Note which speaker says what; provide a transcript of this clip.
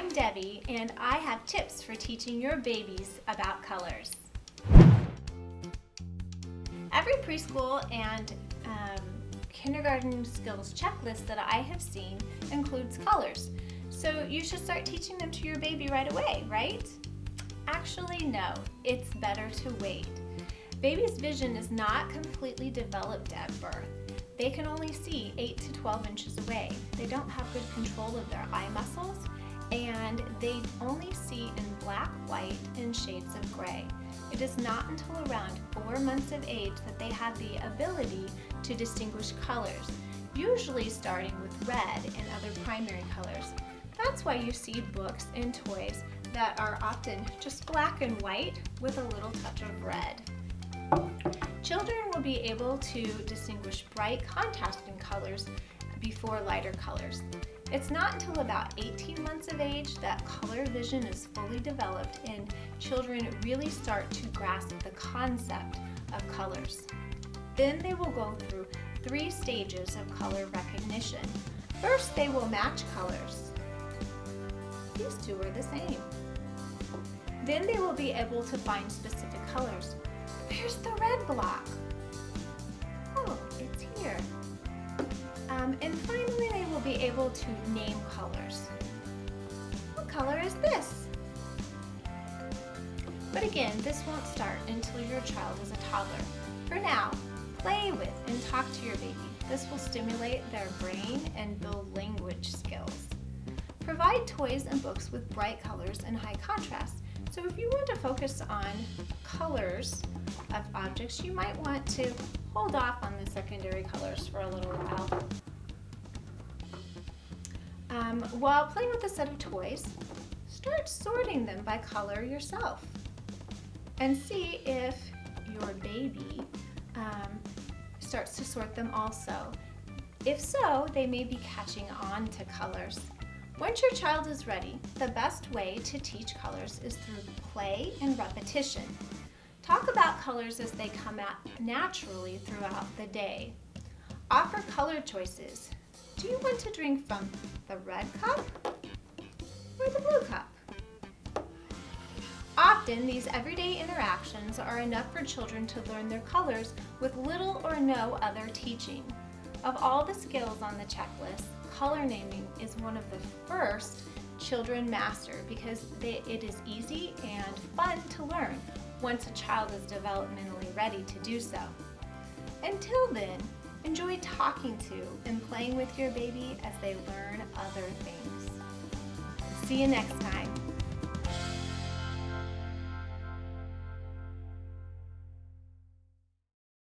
Speaker 1: I'm Debbie and I have tips for teaching your babies about colors. Every preschool and um, kindergarten skills checklist that I have seen includes colors. So you should start teaching them to your baby right away, right? Actually, no, it's better to wait. Baby's vision is not completely developed at birth. They can only see 8 to 12 inches away. They don't have good control of their eye muscles and they only see in black, white, and shades of gray. It is not until around four months of age that they have the ability to distinguish colors, usually starting with red and other primary colors. That's why you see books and toys that are often just black and white with a little touch of red. Children will be able to distinguish bright contrasting colors before lighter colors. It's not until about 18 months of age that color vision is fully developed and children really start to grasp the concept of colors. Then they will go through three stages of color recognition. First, they will match colors. These two are the same. Then they will be able to find specific colors. Where's the red block? Um, and finally, they will be able to name colors. What color is this? But again, this won't start until your child is a toddler. For now, play with and talk to your baby. This will stimulate their brain and build language skills. Provide toys and books with bright colors and high contrast. So if you want to focus on colors of objects, you might want to hold off on the secondary colors for a little while. Um, while playing with a set of toys, start sorting them by color yourself and see if your baby um, starts to sort them also. If so, they may be catching on to colors. Once your child is ready, the best way to teach colors is through play and repetition. Talk about colors as they come out naturally throughout the day. Offer color choices. Do you want to drink from the red cup or the blue cup? Often, these everyday interactions are enough for children to learn their colors with little or no other teaching. Of all the skills on the checklist, color naming is one of the first children master because they, it is easy and fun to learn once a child is developmentally ready to do so. Until then, enjoy talking to and playing with your baby as they learn other things. See you next time.